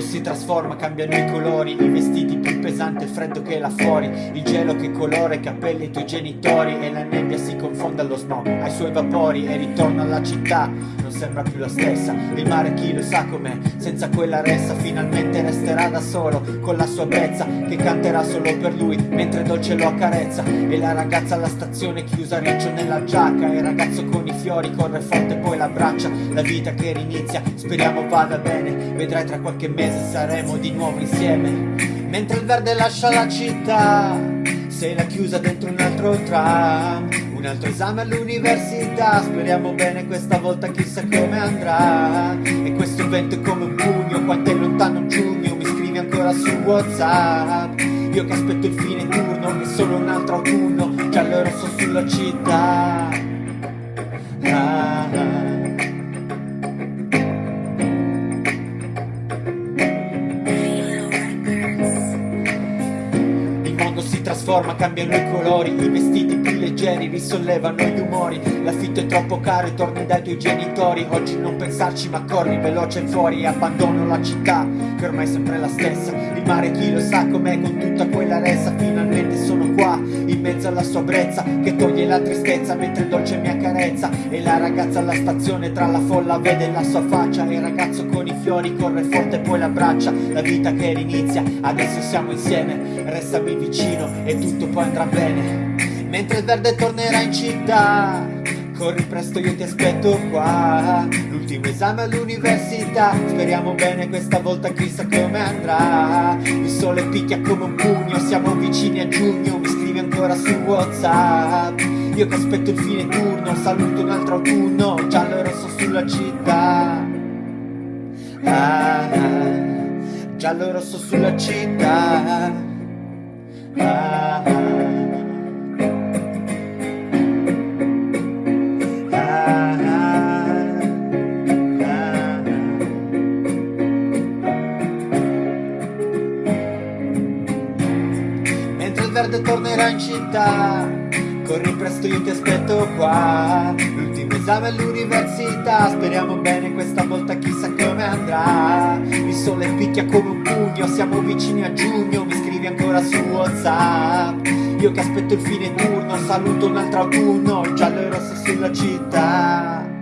si trasforma, cambiano i colori I vestiti più pesanti, il freddo che là fuori Il gelo che colora i capelli ai tuoi genitori E la nebbia si confonde allo smog Ai suoi vapori e ritorna alla città sembra più la stessa. Il mare chi lo sa com'è Senza quella ressa finalmente resterà da solo Con la sua brezza che canterà solo per lui Mentre dolce lo accarezza. E la ragazza alla stazione chiusa riccio nella giacca E il ragazzo con i fiori corre forte poi l'abbraccia La vita che rinizia speriamo vada bene. Vedrai tra qualche mese saremo di nuovo insieme. Mentre il verde lascia la città Sei la chiusa dentro un altro tram Un altro esame all'università. Speriamo bene questa volta chissà come andrà. E questo vento è come un pugno Quanto è lontano giugno Mi scrivi ancora su Whatsapp. Io che aspetto il fine turno E solo un altro autunno Giallo e rosso sulla città trasforma, cambiano i colori I vestiti più leggeri risollevano gli umori. L'affitto è troppo caro e torni dai tuoi genitori. Oggi non pensarci ma corri veloce fuori abbandono la città che ormai è sempre la stessa mare chi lo sa com'è con tutta quella ressa Finalmente sono qua in mezzo alla sua brezza Che toglie la tristezza mentre il dolce mi accarezza. E la ragazza alla stazione tra la folla vede la sua faccia. E il ragazzo con i fiori corre forte poi l'abbraccia. La vita che rinizia, adesso siamo insieme. Restami vicino e tutto poi andrà bene. Mentre il verde tornerà in città Corri presto io ti aspetto qua. L'ultimo esame all'università. Speriamo bene questa volta chissà come andrà. Il sole picchia come un pugno Siamo vicini a giugno. Mi scrivi ancora su Whatsapp. Io che aspetto il fine turno Saluto un altro autunno. Giallo e rosso sulla città. Ah, ah, Giallo e rosso sulla città. Ah, verde tornerà in città. Corri presto io ti aspetto qua. L'ultimo esame all'università. Speriamo bene questa volta chissà come andrà. Il sole picchia come un pugno Siamo vicini a giugno Mi scrivi ancora su Whatsapp. Io che aspetto il fine turno Saluto un altro autunno Giallo e rosso sulla città